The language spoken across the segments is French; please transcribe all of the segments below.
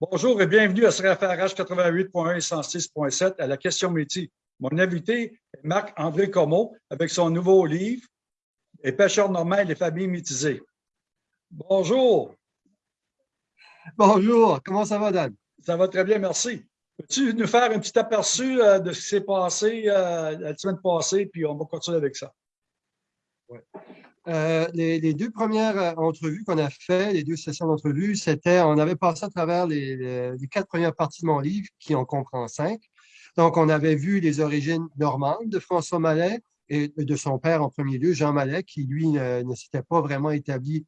Bonjour et bienvenue à CRFRH 88.1 et 106.7 à la question métier. Mon invité est Marc-André Comeau avec son nouveau livre « Les pêcheurs normaux et les familles métisées ». Bonjour. Bonjour, comment ça va, Dan? Ça va très bien, merci. Peux-tu nous faire un petit aperçu euh, de ce qui s'est passé euh, la semaine passée, puis on va continuer avec ça? Ouais. Euh, les, deux premières entrevues qu'on a fait, les deux sessions d'entrevue, c'était, on avait passé à travers les, quatre premières parties de mon livre, qui en comprend cinq. Donc, on avait vu les origines normandes de François Mallet et de son père en premier lieu, Jean Mallet, qui, lui, ne, s'était pas vraiment établi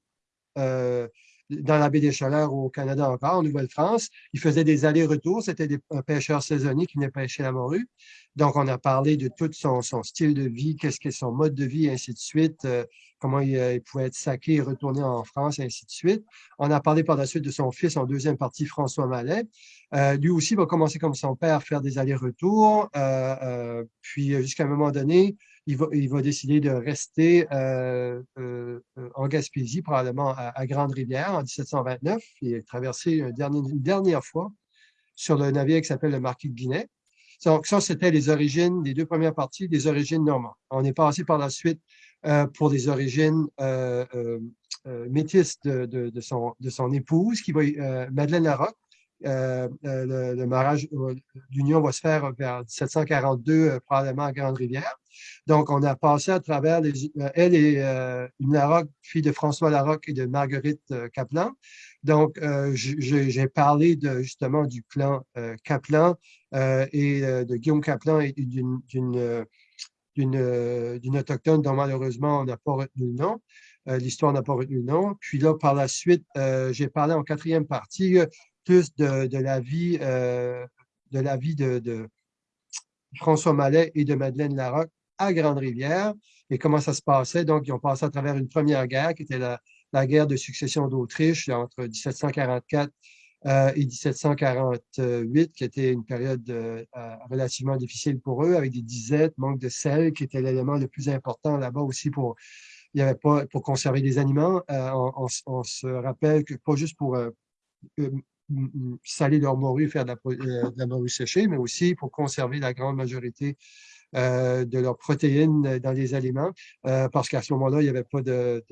dans la baie des Chaleurs au Canada encore, en Nouvelle-France. Il faisait des allers-retours. C'était un pêcheur saisonnier qui venait pêcher la morue. Donc, on a parlé de tout son, style de vie, qu'est-ce que son mode de vie, et ainsi de suite, euh, comment euh, il, pouvait être saqué et retourner en France, ainsi de suite. On a parlé par la suite de son fils en deuxième partie, François Mallet. Euh, lui aussi va commencer comme son père à faire des allers-retours. puis, jusqu'à un moment donné, il va, décider de rester euh, euh, en Gaspésie, probablement à, Grande-Rivière en 1729. Il est traversé une dernière, une dernière fois sur le navire qui s'appelle le Marquis de Guinée. Donc, ça, c'était les origines, les deux premières parties des origines normandes. On est passé par la suite euh, pour des origines euh, euh, métisses de, son, épouse, qui va, Madeleine Larocque, euh, le, mariage d'union va se faire vers 1742, probablement à Grande-Rivière. Donc, on a passé à travers, euh, elle et euh, une Larocque, fille de François Larocque et de Marguerite euh, Kaplan. Donc, euh, j'ai parlé justement du clan euh, Kaplan et de Guillaume Kaplan et d'une d'une autochtone dont malheureusement on n'a pas retenu le nom. L'histoire n'a pas retenu le nom. Puis là, par la suite, j'ai parlé en quatrième partie plus de, la vie, de François Mallet et de Madeleine Larocque à Grande-Rivière et comment ça se passait. Donc, ils ont passé à travers une première guerre qui était la, la guerre de succession d'Autriche entre 1744 euh, et 1748, qui était une période euh, relativement difficile pour eux, avec des disettes, manque de sel, qui était l'élément le plus important là-bas aussi pour il y avait pas pour conserver des aliments. Euh, on, se rappelle que pas juste pour euh, saler leur morue, faire de la, morue séchée, mais aussi pour conserver la grande majorité euh, de leurs protéines dans les aliments, euh, parce qu'à ce moment-là, il n'y avait pas de,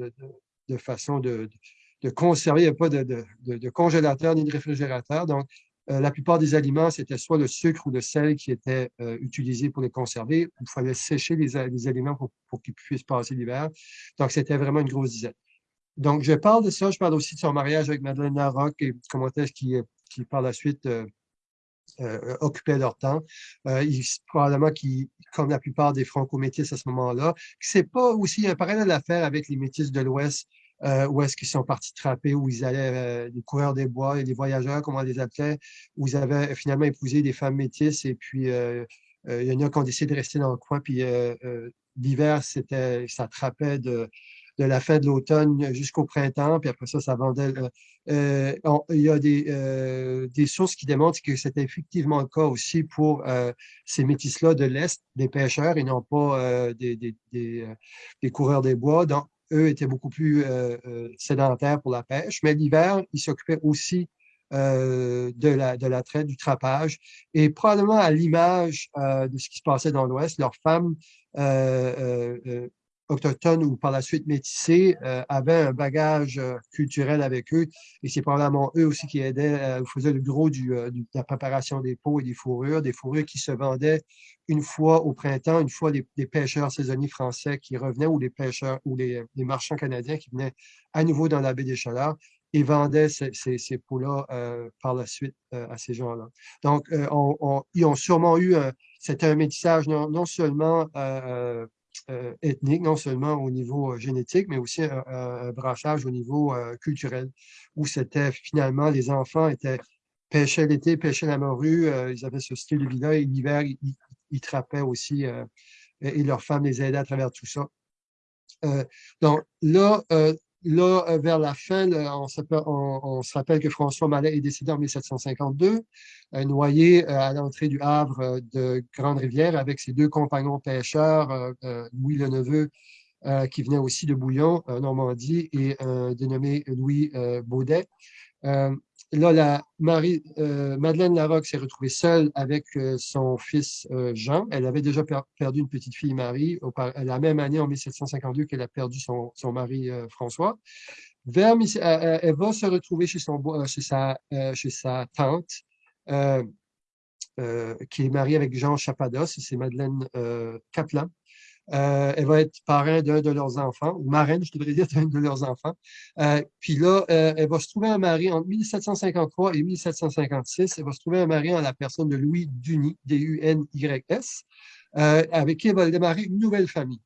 de façon de, de, conserver, il n'y avait pas de, congélateur ni de réfrigérateur. Donc, euh, la plupart des aliments, c'était soit le sucre ou le sel qui était utilisé pour les conserver. Il fallait sécher les, aliments pour, qu'ils puissent passer l'hiver. Donc, c'était vraiment une grosse disette. Donc, je parle de ça. Je parle aussi de son mariage avec Madeleine Larocque et comment est-ce qui, par la suite, euh, occupaient leur temps. Euh, probablement qui, comme la plupart des franco-métis à ce moment-là, c'est pas aussi un parallèle à faire avec les métis de l'Ouest, euh, où est-ce qu'ils sont partis trapper, où ils allaient, euh, les coureurs des bois les voyageurs, comme on les appelait, où ils avaient finalement épousé des femmes métisses et puis il y en a qui ont décidé de rester dans le coin, puis l'hiver, c'était, ça trappait de, de la fin de l'automne jusqu'au printemps, puis après ça, ça vendait. Euh, euh il y a des, euh, des sources qui démontrent que c'était effectivement le cas aussi pour euh, ces métis-là de l'Est, des pêcheurs et non pas euh, des, des, des, des, coureurs des bois. Donc, eux étaient beaucoup plus sédentaires pour la pêche, mais l'hiver, ils s'occupaient aussi euh, de, la, de la traite, du trapage. Et probablement à l'image euh, de ce qui se passait dans l'Ouest, leurs femmes euh, autochtones ou par la suite métissés euh, avaient un bagage euh, culturel avec eux et c'est probablement eux aussi qui aidaient, euh, faisaient le gros du, de la préparation des peaux et des fourrures, des fourrures qui se vendaient une fois au printemps, une fois les, pêcheurs saisonniers français qui revenaient ou les pêcheurs ou les, les, marchands canadiens qui venaient à nouveau dans la baie des Chaleurs et vendaient ces, ces, ces peaux-là par la suite à ces gens-là. Donc, on, on, ils ont sûrement eu, c'était un métissage non, non seulement euh, ethnique, non seulement au niveau euh, génétique, mais aussi un, un, branchage au niveau euh, culturel, où c'était finalement, les enfants étaient pêchaient l'été, pêchaient la morue, ils avaient ce style de vie-là, et l'hiver, ils, ils, trappaient aussi, et leurs femmes les aidaient à travers tout ça. donc là, Là, euh, vers la fin, on, on, se rappelle que François Mallet est décédé en 1752, euh, noyé euh, à l'entrée du Havre de Grande-Rivière avec ses deux compagnons pêcheurs, Louis le Neveu, qui venait aussi de Bouillon, Normandie, et dénommé Louis Baudet. Là, la Marie, Madeleine Larocque s'est retrouvée seule avec son fils Jean. Elle avait déjà perdu une petite fille, Marie, la même année, en 1752, qu'elle a perdu son, son mari François. Vers, elle va se retrouver chez, son, chez, sa, chez sa tante, qui est mariée avec Jean Chapados, c'est Madeleine Kaplan. Euh, elle va être parrain d'un de leurs enfants, ou marraine, je devrais dire, d'un de leurs enfants. Euh, puis là, euh, elle va se trouver un mari entre 1753 et 1756. Elle va se trouver un mari en la personne de Louis Duny, D-U-N-Y-S, avec qui elle va démarrer une nouvelle famille.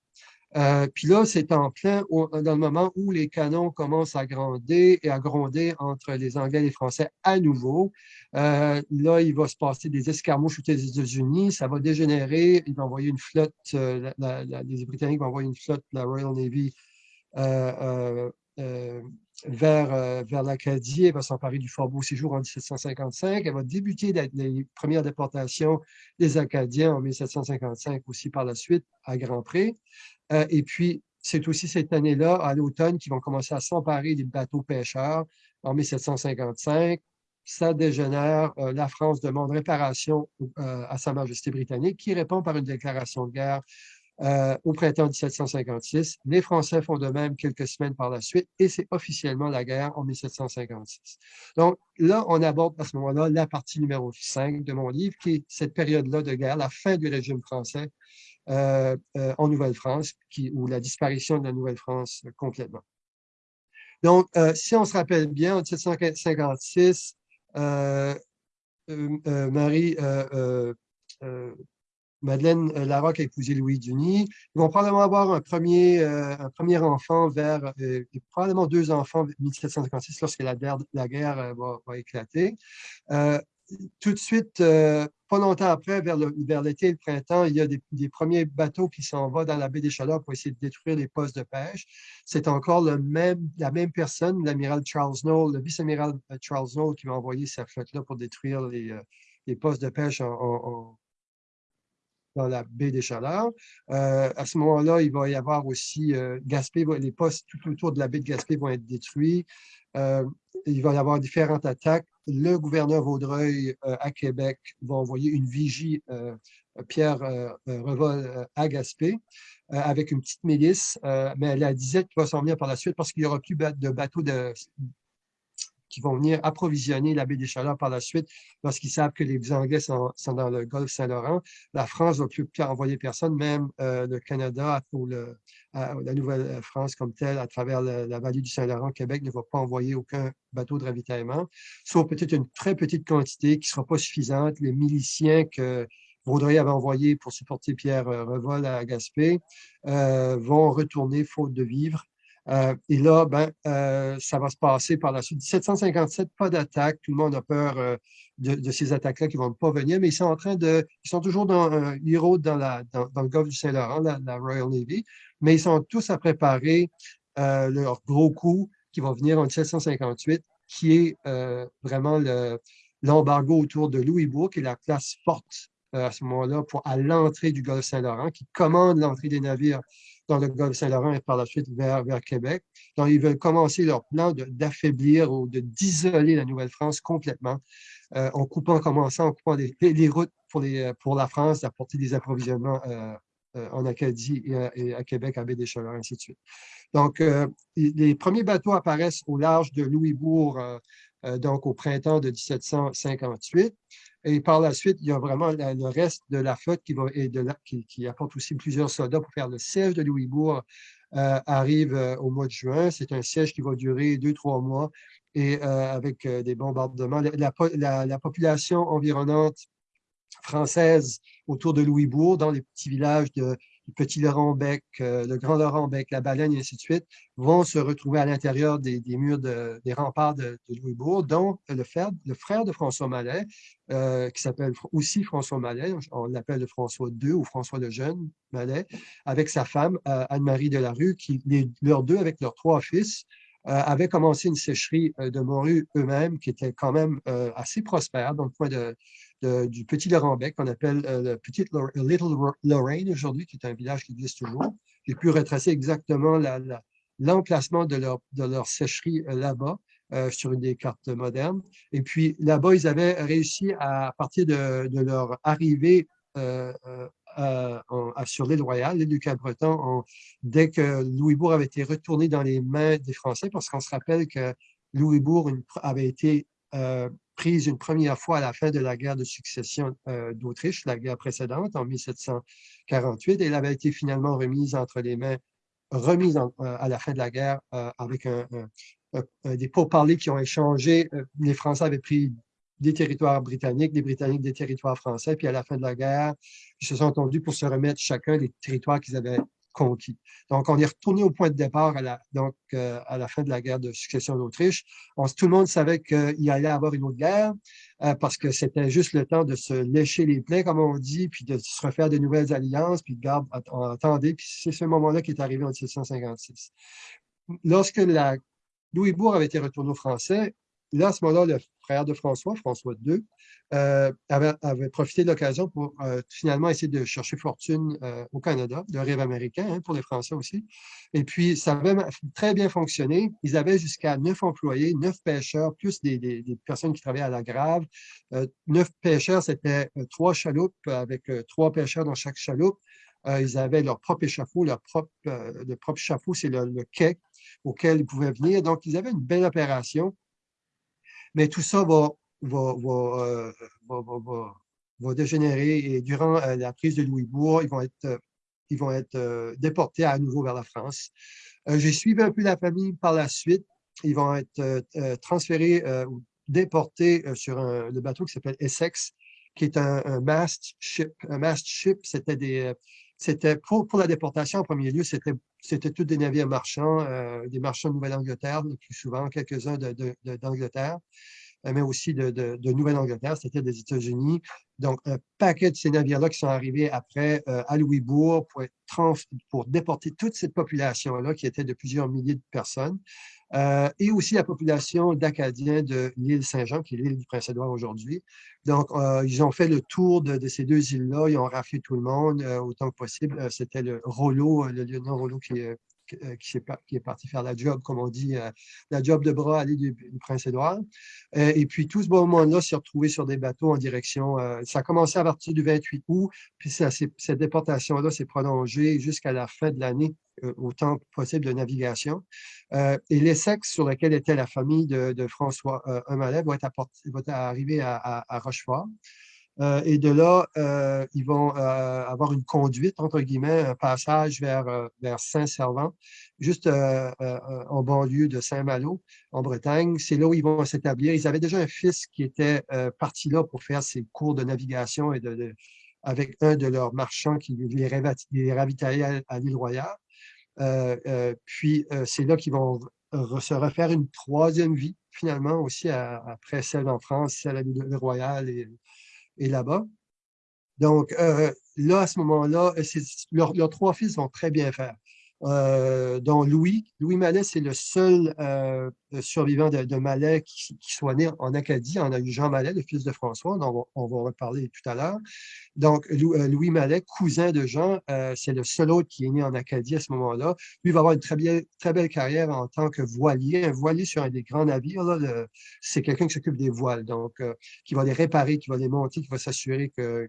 Euh, puis là, c'est en plein dans le moment où les canons commencent à grandir et à gronder entre les Anglais et les Français à nouveau. Euh, là, il va se passer des escarmouches aux États-Unis, ça va dégénérer, ils vont envoyer une flotte, euh, les Britanniques vont envoyer une flotte, la Royal Navy, vers, vers l'Acadie, elle va s'emparer du Fort Beau-Séjour en 1755, elle va débuter les premières déportations des Acadiens en 1755 aussi par la suite à Grand Pré. Euh, et puis, c'est aussi cette année-là, à l'automne, qu'ils vont commencer à s'emparer des bateaux pêcheurs en 1755. Ça dégénère. Euh, la France demande réparation euh, à Sa Majesté britannique, qui répond par une déclaration de guerre au printemps 1756. Les Français font de même quelques semaines par la suite et c'est officiellement la guerre en 1756. Donc là, on aborde à ce moment-là la partie numéro 5 de mon livre, qui est cette période-là de guerre, la fin du régime français euh, euh, en Nouvelle-France, ou la disparition de la Nouvelle-France complètement. Donc, euh, si on se rappelle bien, en 1756, Marie, Madeleine Larocque a épousé Louis Duny. Ils vont probablement avoir un premier, enfant vers, probablement deux enfants en 1756 lorsque la, guerre va éclater tout de suite, euh, pas longtemps après, vers l'été et le printemps, il y a des, premiers bateaux qui s'en vont dans la baie des Chaleurs pour essayer de détruire les postes de pêche. C'est encore la même personne, l'amiral Charles Knowles, le vice-amiral euh, Charles Knowles, qui va envoyer sa flotte-là pour détruire les, euh, postes de pêche dans la baie des Chaleurs. à ce moment-là, il va y avoir aussi Gaspé, les postes tout autour de la baie de Gaspé vont être détruits. Il va y avoir différentes attaques. Le gouverneur Vaudreuil euh, à Québec va envoyer une vigie euh, Pierre euh, Revol à Gaspé avec une petite milice, mais la disette va s'en venir par la suite parce qu'il n'y aura plus de bateaux de, qui vont venir approvisionner la baie des Chaleurs par la suite lorsqu'ils savent que les Anglais sont, dans le golfe Saint-Laurent. La France ne va plus envoyer personne, même euh, le Canada ou la Nouvelle-France comme telle, à travers la, vallée du Saint-Laurent, Québec ne va pas envoyer aucun bateau de ravitaillement, sauf peut-être une très petite quantité qui ne sera pas suffisante. Les miliciens que Vaudreuil avait envoyés pour supporter Pierre euh, Revol à Gaspé euh, vont retourner faute de vivres euh, et là, ben, euh, ça va se passer par la suite. 1757, pas d'attaque. Tout le monde a peur euh, de, ces attaques-là qui ne vont pas venir, mais ils sont en train de. Ils sont toujours dans dans, la, dans, le golfe du Saint-Laurent, la, Royal Navy, mais ils sont tous à préparer leur gros coup qui va venir en 1758, qui est vraiment l'embargo autour de Louisbourg, qui est la place forte à ce moment-là à l'entrée du golfe Saint-Laurent, qui commande l'entrée des navires dans le golfe Saint-Laurent et par la suite vers, vers Québec. Donc, ils veulent commencer leur plan d'affaiblir ou d'isoler la Nouvelle-France complètement euh, en coupant, en commençant en coupant les, routes pour, les, pour la France d'apporter des approvisionnements euh, euh, en Acadie et à, Québec, à baie des Chaleurs, ainsi de suite. Donc, les premiers bateaux apparaissent au large de Louisbourg, donc au printemps de 1758. Et par la suite, il y a vraiment le reste de la flotte qui, va, et qui, apporte aussi plusieurs soldats pour faire le siège de Louisbourg, euh, arrive euh, au mois de juin. C'est un siège qui va durer deux, trois mois et euh, avec des bombardements. la, population environnante française autour de Louisbourg, dans les petits villages de le petit Laurent-Bec, euh, le grand Laurent-Bec, la Baleine, et ainsi de suite, vont se retrouver à l'intérieur des, murs des remparts de, Louisbourg, dont le frère, de François Mallet, euh, qui s'appelle aussi François Mallet, on l'appelle le François II ou François le Jeune Mallet, avec sa femme euh, Anne-Marie Delarue, qui, leurs deux, avec leurs trois fils, avaient commencé une sécherie de morues eux-mêmes qui était quand même assez prospère dans le coin de, du petit Laurent-Bec, qu'on appelle euh, le petit Little Lorraine aujourd'hui, qui est un village qui existe toujours. J'ai pu retracer exactement l'emplacement de, leur, de leur sécherie euh, là-bas. sur une des cartes modernes. Et puis là-bas, ils avaient réussi à, partir de, leur arrivée sur l'île royale, l'île du Cap-Breton, dès que Louisbourg avait été retourné dans les mains des Français, parce qu'on se rappelle que Louisbourg avait été prise une première fois à la fin de la guerre de succession d'Autriche, la guerre précédente, en 1748, et elle avait été finalement remise entre les mains, remise à la fin de la guerre avec des pourparlers qui ont échangé. Les Français avaient pris des territoires britanniques, des Britanniques des territoires français, puis à la fin de la guerre, ils se sont entendus pour se remettre chacun des territoires qu'ils avaient conquis. Donc, on est retourné au point de départ à la, euh, fin de la guerre de succession d'Autriche. Tout le monde savait qu'il allait avoir une autre guerre euh, parce que c'était juste le temps de se lécher les plaies, comme on dit, puis de se refaire de nouvelles alliances, puis de garde, attendez, puis c'est ce moment-là qui est arrivé en 1756. Lorsque la Louisbourg avait été retourné aux Français, là, à ce moment-là, le frère de François, François II, euh, avait, profité de l'occasion pour euh, finalement essayer de chercher fortune euh, au Canada, le rêve américain hein, pour les Français aussi. Et puis, ça avait très bien fonctionné. Ils avaient jusqu'à neuf employés, neuf pêcheurs, plus des, personnes qui travaillaient à la grave. neuf pêcheurs, c'était trois chaloupes avec trois pêcheurs dans chaque chaloupe. ils avaient leur propre échafaud, leur propre, le propre échafaud, c'est le quai auquel ils pouvaient venir. Donc, ils avaient une belle opération. Mais tout ça va, euh, dégénérer et durant euh, la prise de Louisbourg, ils vont être, euh, ils vont être déportés à nouveau vers la France. J'ai suivi un peu la famille par la suite. Ils vont être transférés ou déportés sur le bateau qui s'appelle Essex, qui est un, mast ship. Un mast ship, c'était pour, pour, la déportation en premier lieu, c'était c'était tous des navires marchands, des marchands de Nouvelle-Angleterre, le plus souvent, quelques-uns d'Angleterre. Euh, mais aussi de, Nouvelle-Angleterre, c'était des États-Unis. Donc, un paquet de ces navires-là qui sont arrivés après euh, à Louisbourg pour déporter toute cette population-là, qui était de plusieurs milliers de personnes, euh, et aussi la population d'Acadiens de l'île Saint-Jean, qui est l'île du Prince-Édouard aujourd'hui. Donc, ils ont fait le tour de, ces deux îles-là, ils ont raflé tout le monde autant que possible. C'était le Rollo, le lieutenant Rollo qui, euh, qui, est, parti faire la job, comme on dit, euh, la job de bras à l'île du, Prince-Édouard. Euh, et puis, tout ce moment-là s'est retrouvé sur des bateaux en direction. ça a commencé à partir du 28 août, puis cette déportation-là s'est prolongée jusqu'à la fin de l'année, autant possible de navigation. et l'Essex sur lequel était la famille de, François euh, être va arriver à Rochefort. Euh, et de là, euh, ils vont euh, avoir une conduite, entre guillemets, un passage vers, vers Saint-Servant, juste en banlieue de Saint-Malo, en Bretagne. C'est là où ils vont s'établir. Ils avaient déjà un fils qui était parti là pour faire ses cours de navigation et de, avec un de leurs marchands qui les, les ravitaillait à, l'île Royale. puis, c'est là qu'ils vont se refaire une troisième vie, finalement, aussi après celle en France, celle à l'île Royale et là-bas. Donc, euh, là, à ce moment-là, leurs trois fils vont très bien faire euh, Louis. Louis Mallet, c'est le seul euh, survivant de, de Mallet qui, soit né en Acadie. On a eu Jean Mallet, le fils de François, dont on va, reparler tout à l'heure. Donc, euh, Louis Mallet, cousin de Jean, c'est le seul autre qui est né en Acadie à ce moment-là. Lui va avoir une très, belle carrière en tant que voilier. Un voilier sur un des grands navires, c'est quelqu'un qui s'occupe des voiles, donc qui va les réparer, qui va les monter, qui va s'assurer que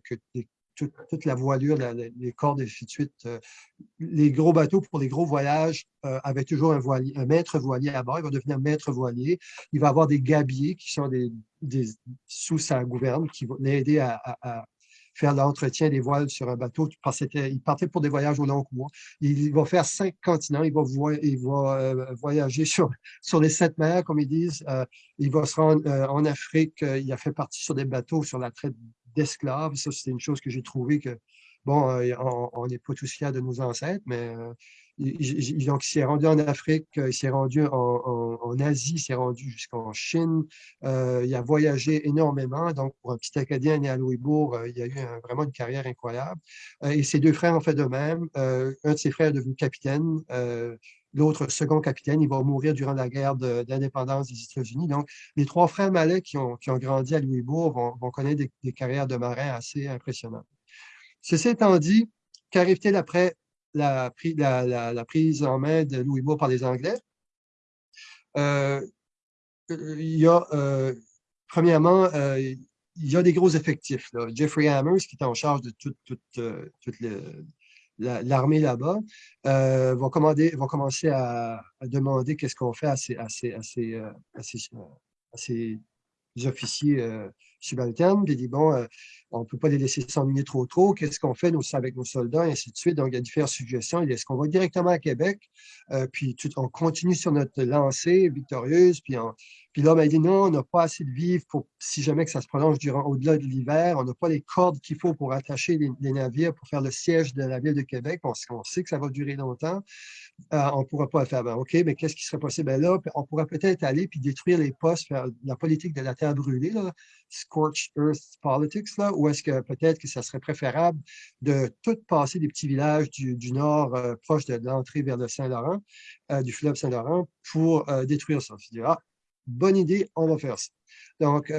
toute, la voilure, les cordes et ainsi de suite. Euh, les gros bateaux pour les gros voyages euh, avaient toujours un, maître voilier à bord. Il va devenir maître voilier. Il va avoir des gabiers qui sont des, sous sa gouverne qui vont l'aider à, faire l'entretien des voiles sur un bateau. Il partait pour des voyages au long cours. Il va faire cinq continents. Il va, il va euh, voyager sur, sur les sept mers, comme ils disent. il va se rendre en Afrique. il a fait partie sur des bateaux sur la traite d'esclaves. Ça, c'est une chose que j'ai trouvé que, bon, euh, on n'est pas tous fiers de nos ancêtres, mais euh, il, donc, s'est rendu en Afrique, euh, il s'est rendu en, Asie, il s'est rendu jusqu'en Chine. il a voyagé énormément. Donc, pour un petit Acadien né à Louisbourg, il a eu vraiment une carrière incroyable. et ses deux frères ont fait de même. un de ses frères est devenu capitaine l'autre second capitaine, il va mourir durant la guerre d'indépendance des États-Unis. Donc, les trois frères Mallet qui ont, grandi à Louisbourg vont, connaître des, carrières de marins assez impressionnantes. Ceci étant dit, qu'arrive-t-il après la, prise en main de Louisbourg par les Anglais? Euh, a, premièrement, il y a des gros effectifs. Jeffrey Hammers, qui est en charge de toute, toute, l'armée là-bas, euh, va, va commencer à, demander qu'est-ce qu'on fait à ces, à ces, à ces, ces, officiers subalternes, puis dit, bon, euh, on ne peut pas les laisser s'ennuyer trop trop, qu'est-ce qu'on fait nous, avec nos soldats, et ainsi de suite. Donc, il y a différentes suggestions. Est-ce qu'on va directement à Québec, euh, puis on continue sur notre lancée victorieuse, puis, puis là, ben, il dit non, on n'a pas assez de vivres pour, si jamais que ça se prolonge durant au-delà de l'hiver, on n'a pas les cordes qu'il faut pour attacher les, navires pour faire le siège de la ville de Québec, on, sait que ça va durer longtemps. Euh, on ne pourra pas le faire. Ben, OK, mais qu'est-ce qui serait possible? Ben là, on pourrait peut-être aller puis détruire les postes, faire la politique de la terre brûlée, là, scorched earth politics, là, ou est-ce que peut-être que ça serait préférable de tout passer des petits villages du, nord euh, proche de, l'entrée vers le Saint-Laurent, euh, du fleuve Saint-Laurent, pour détruire ça? Ah, bonne idée, on va faire ça. Donc,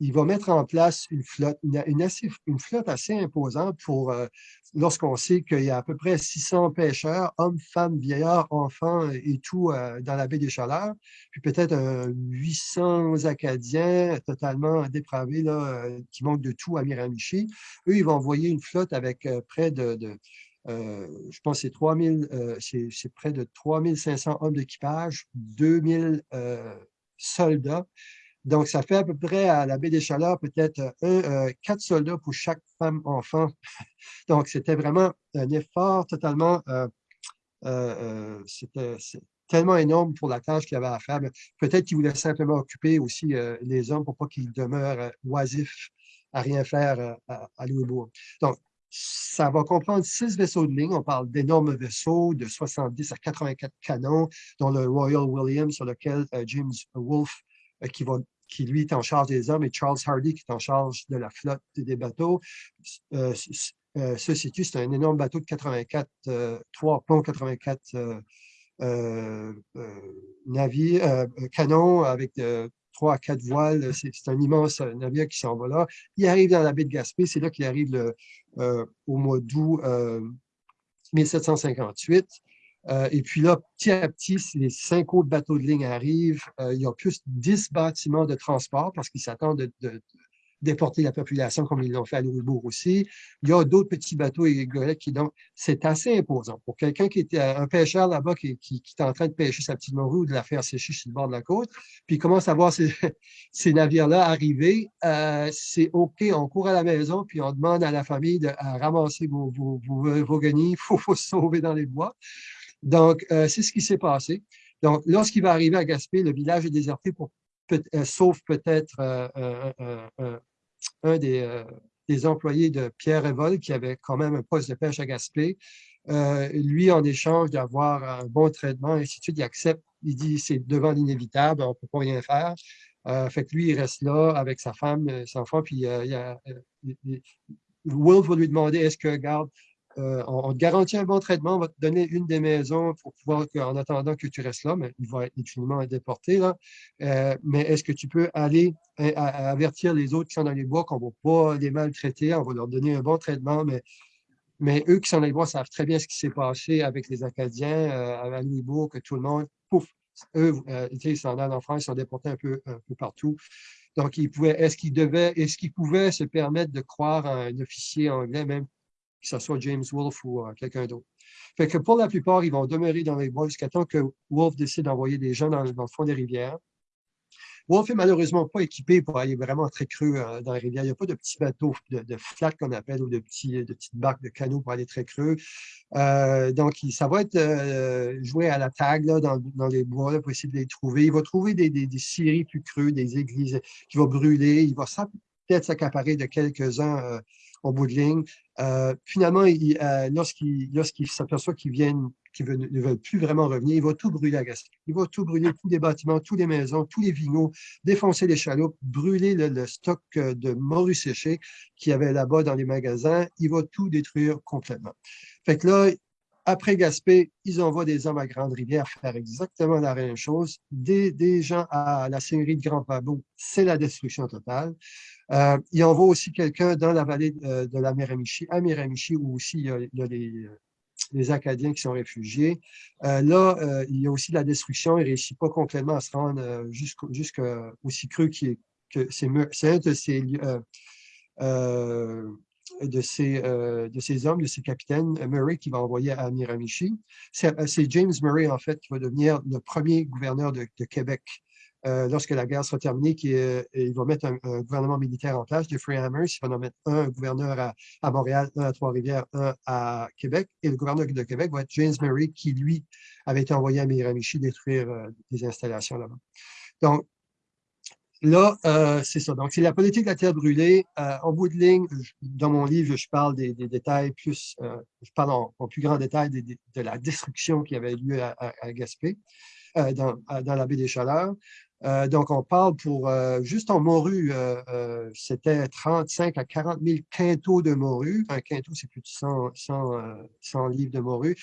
il va mettre en place une flotte, une, assez, une flotte assez imposante pour, euh, lorsqu'on sait qu'il y a à peu près 600 pêcheurs, hommes, femmes, vieillards, enfants et tout euh, dans la baie des Chaleurs, puis peut-être 800 Acadiens totalement dépravés là, euh, qui manquent de tout à Miramichi. Eux, ils vont envoyer une flotte avec près de, je pense c'est 3000, c'est près de 3500 hommes d'équipage, 2000 soldats donc, ça fait à peu près à la baie des Chaleurs peut-être euh, quatre soldats pour chaque femme enfant. Donc, c'était vraiment un effort totalement, euh, euh, c'était tellement énorme pour la tâche qu'il avait à faire. Peut-être qu'il voulait simplement occuper aussi les hommes pour pas qu'ils demeurent oisifs à rien faire à, à Louisbourg. Donc, ça va comprendre six vaisseaux de ligne. On parle d'énormes vaisseaux de 70 à 84 canons, dont le Royal William, sur lequel James Wolfe, qui va qui lui est en charge des hommes, et Charles Hardy qui est en charge de la flotte des bateaux. Euh, euh, situe, c'est un énorme bateau de 84, euh, trois ponts 84 navires, canons avec trois à quatre voiles. C'est un immense navire qui s'en va là. Il arrive dans la baie de Gaspé, c'est là qu'il arrive le, au mois d'août 1758. Euh, et puis là, petit à petit, les cinq autres bateaux de ligne arrivent, euh, il y a plus de 10 bâtiments de transport parce qu'ils s'attendent de, déporter la population comme ils l'ont fait à Louisbourg aussi. Il y a d'autres petits bateaux et qui, donc, c'est assez imposant. Pour quelqu'un qui était un pêcheur là-bas qui, qui, est en train de pêcher sa petite morue ou de la faire sécher sur le bord de la côte, puis commence à voir ces, ces navires-là arriver, euh, c'est OK, on court à la maison, puis on demande à la famille de ramasser vos, vos, vos, guenilles, il faut, faut se sauver dans les bois. Donc, euh, c'est ce qui s'est passé. Donc, lorsqu'il va arriver à Gaspé, le village est déserté, pour, euh, sauf peut-être euh, un des, employés de Pierre Revol, qui avait quand même un poste de pêche à Gaspé. lui, en échange d'avoir un bon traitement, et ainsi de suite, il accepte, il dit c'est devant l'inévitable, on ne peut pas rien faire. fait que lui, il reste là avec sa femme, son enfant, puis il y a, Wolf va lui demander est-ce que, garde, euh, on, te garantit un bon traitement, on va te donner une des maisons pour pouvoir, en attendant que tu restes là, mais il va être infiniment déporté. Là. Euh, mais est-ce que tu peux aller avertir les autres qui sont dans les bois qu'on ne va pas les maltraiter, on va leur donner un bon traitement, mais, eux qui sont dans les bois savent très bien ce qui s'est passé avec les Acadiens euh, à Louisbourg, que tout le monde, pouf, eux, ils s'en allent en France, ils sont déportés un peu, un peu partout. Donc, est-ce qu'ils devaient, est-ce qu'ils pouvaient se permettre de croire à un officier anglais, même que ce soit James Wolfe ou euh, quelqu'un d'autre. Fait que pour la plupart, ils vont demeurer dans les bois jusqu'à temps que Wolfe décide d'envoyer des gens dans, le fond des rivières. Wolfe est malheureusement pas équipé pour aller vraiment très creux euh, dans les rivières. Il n'y a pas de petits bateaux de, de flat qu'on appelle ou de, petits, de petites barques de canaux pour aller très creux. Euh, donc, ça va être joué à la tag dans, les bois pour essayer de les trouver. Il va trouver des scieries plus creux, des églises qui vont brûler. Il va peut-être s'accaparer de quelques-uns au bout de ligne. Euh, finalement, euh, lorsqu'il s'aperçoit qu'ils viennent, ne veulent plus vraiment revenir, il va tout brûler à Gaspé. Il va tout brûler, tous les bâtiments, toutes les maisons, tous les vinots, défoncer les chaloupes, brûler le, stock euh, de morue séchée qu'il y avait là-bas dans les magasins. Il va tout détruire complètement. Fait que là, après Gaspé, ils envoient des hommes à Grande-Rivière faire exactement la même chose. Des, des gens à la seigneurie de Grand Pabot, c'est la destruction totale. Euh, il envoie aussi quelqu'un dans la vallée euh, de, la Miramichi, à Miramichi, où aussi il y a, les, les Acadiens qui sont réfugiés. là, il y a aussi la destruction. Il ne réussit pas complètement à se rendre jusqu'aussi creux que c'est un de ces de hommes, de ces capitaines, Murray, qui va envoyer à Miramichi. C'est James Murray, en fait, qui va devenir le premier gouverneur de Québec euh, lorsque la guerre sera terminée, qui, il va mettre un, gouvernement militaire en place, Jeffrey Hammers, il va en mettre un gouverneur à, Montréal, un à Trois-Rivières, un à Québec, et le gouverneur de Québec va être James Murray, qui, lui, avait été envoyé à Miramichi détruire euh, des installations là-bas. Donc, Là, euh, c'est ça. Donc, c'est la politique de la terre brûlée. en bout de ligne, dans mon livre, je parle des, détails plus, je en, plus grand détail de la destruction qui avait lieu à, Gaspé, dans, la baie des Chaleurs. Euh, donc, on parle pour, euh, juste en morue, euh, c'était 35 à 40 000 quintaux de morue. Un quintot, c'est plus de 100, 100, livres de morue,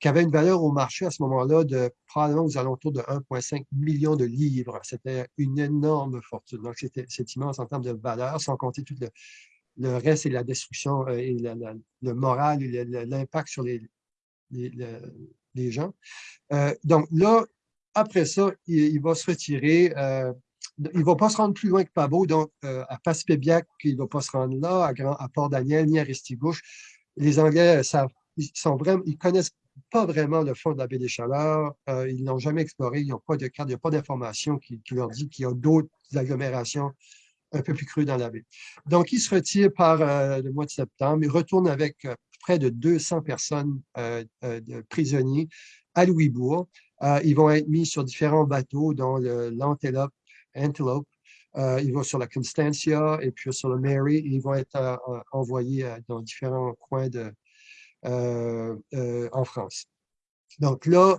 qui avait une valeur au marché à ce moment-là de probablement aux alentours de 1,5 million de livres. C'était une énorme fortune. Donc, c'est immense en termes de valeur, sans compter tout le, reste et la destruction et le moral et l'impact sur les, gens. donc là, après ça, il, va se retirer. Euh, il ne va pas se rendre plus loin que Pabot, donc euh, à Passepébiac, il ne va pas se rendre là, à, Port-Daniel, ni à Restigouche. Les Anglais savent, ils ils connaissent pas vraiment le fond de la baie des Chaleurs. Euh, ils n'ont jamais exploré, ils n'ont pas de carte, il n'y a pas d'information qui, leur dit qu'il y a d'autres agglomérations un peu plus crues dans la baie. Donc, il se retire par le mois de septembre. Il retourne avec près de 200 personnes de prisonniers à Louisbourg. Euh, ils vont être mis sur différents bateaux, dont l'Antelope, Antelope. Euh, ils vont sur la Constantia et puis sur le Mary. Ils vont être euh, envoyés dans différents coins de, en France. Donc là,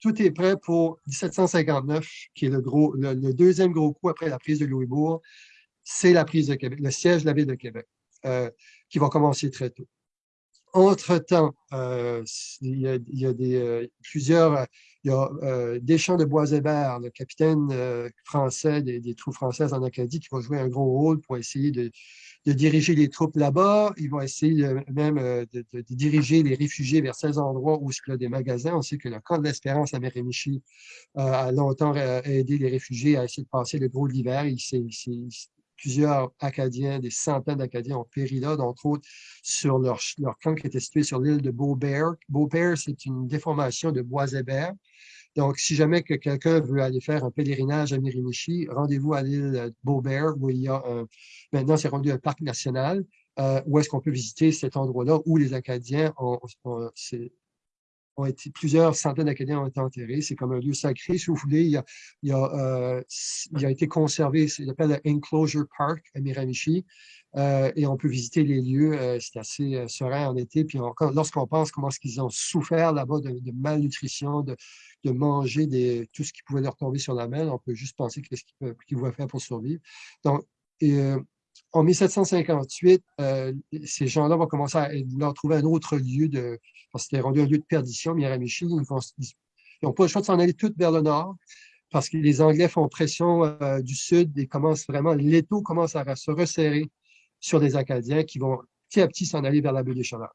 tout est prêt pour 1759, qui est le, le, deuxième gros coup après la prise de Louisbourg. C'est la prise de Québec, le siège de la ville de Québec, qui va commencer très tôt. Entre-temps, euh, il, y a, des, euh, plusieurs, il y a euh, Deschamps de Boisébert, le capitaine français des, troupes françaises en Acadie, qui va jouer un gros rôle pour essayer de, diriger les troupes là-bas. Ils vont essayer même de, diriger les réfugiés vers ces endroits où il y a des magasins. On sait que le camp de l'Espérance à Mérémichi a longtemps aidé les réfugiés à essayer de passer le gros de l'hiver. Il plusieurs Acadiens, des centaines d'Acadiens ont péri là, entre autres sur leur, leur, camp qui était situé sur l'île de Beaubert. Beaubert, c'est une déformation de bois Boisébert. Donc, si jamais que quelqu'un veut aller faire un pèlerinage à Mirimichi, rendez-vous à l'île de Beaubert, où il y a un, maintenant c'est rendu un parc national, euh, où est-ce qu'on peut visiter cet endroit-là où les Acadiens ont, ont été, plusieurs centaines d'Acadiens ont été enterrés. C'est comme un lieu sacré, si vous voulez. Il, a, il, a, euh, été conservé, il s'appelle le Enclosure Park à Miramichi. Euh, et on peut visiter les lieux. Euh, c'est assez serein en été. Puis lorsqu'on pense comment est-ce qu'ils ont souffert là-bas de, malnutrition, de, manger des, tout ce qui pouvait leur tomber sur la main, on peut juste penser qu'est-ce qu'ils qu faire pour survivre. Donc, en 1758, euh, ces gens-là vont commencer à vouloir trouver un autre lieu de. Parce c'était rendu un lieu de perdition, Miramichi. Ils n'ont pas le choix de s'en aller tout vers le nord parce que les Anglais font pression euh, du sud et commencent vraiment, l'étau commence à se resserrer sur les Acadiens qui vont petit à petit s'en aller vers la baie des Chaleurs.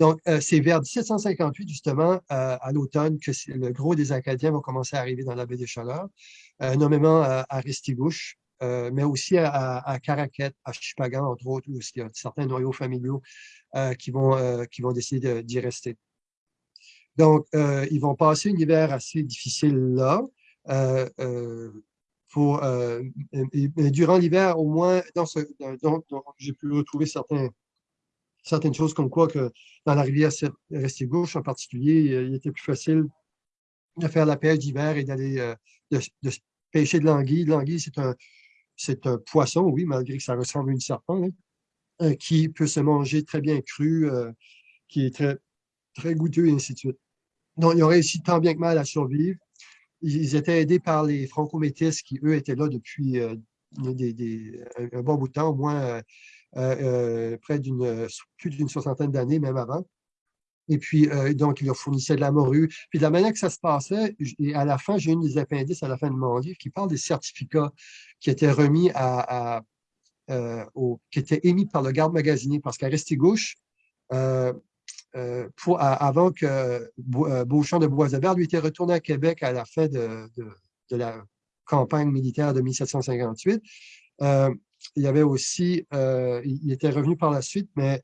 Donc, euh, c'est vers 1758, justement, à l'automne, que le gros des Acadiens vont commencer à arriver dans la baie des Chaleurs, nommément à Restigouche, euh, mais aussi à, à Caraquette, à Chipagan, entre autres, où il y a certains noyaux familiaux euh, qui, vont, euh, qui vont décider d'y rester. Donc, ils vont passer un hiver assez difficile là. pour, durant l'hiver, au moins, dans ce, j'ai pu retrouver certaines choses comme quoi que dans la rivière Restigouche en particulier, il était plus facile de faire la pêche d'hiver et d'aller de, pêcher de l'anguille. L'anguille, c'est un, c'est un poisson, oui, malgré que ça ressemble à une serpent, hein, euh, qui peut se manger très bien cru, euh, qui est très, très goûteux, et ainsi de suite. Donc, ils ont réussi tant bien que mal à survivre. Ils étaient aidés par les franco-métis qui, eux, étaient là depuis euh, un bon bout de temps, au moins près plus d'une soixantaine d'années, même avant. Et puis, euh, donc, il leur fournissait de la morue. Puis, de la manière que ça se passait, et à la fin, j'ai une des appendices à la fin de mon livre qui parle des certificats qui étaient remis à, euh, qui étaient émis par le garde magasinier. Parce qu'à Restigouche, euh, avant que Beauchamp de Boisevert lui était retourné à Québec à la fin de, de, la campagne militaire de 1758. il y avait aussi, il était revenu par la suite, mais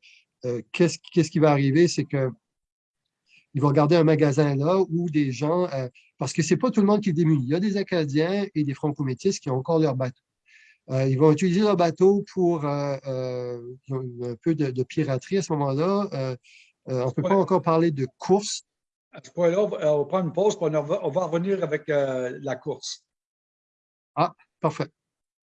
qu'est-ce qui va arriver, c'est que il va garder un magasin là où des gens, parce que c'est pas tout le monde qui est démuni. Il y a des Acadiens et des Franco-Métis qui ont encore leur bateau. Euh, ils vont utiliser leur bateau pour euh, euh, un peu de, piraterie à ce moment-là. on ne peut pas encore parler de course. À ce point-là, on va prendre une pause, puis on va, revenir avec la course. Ah, parfait.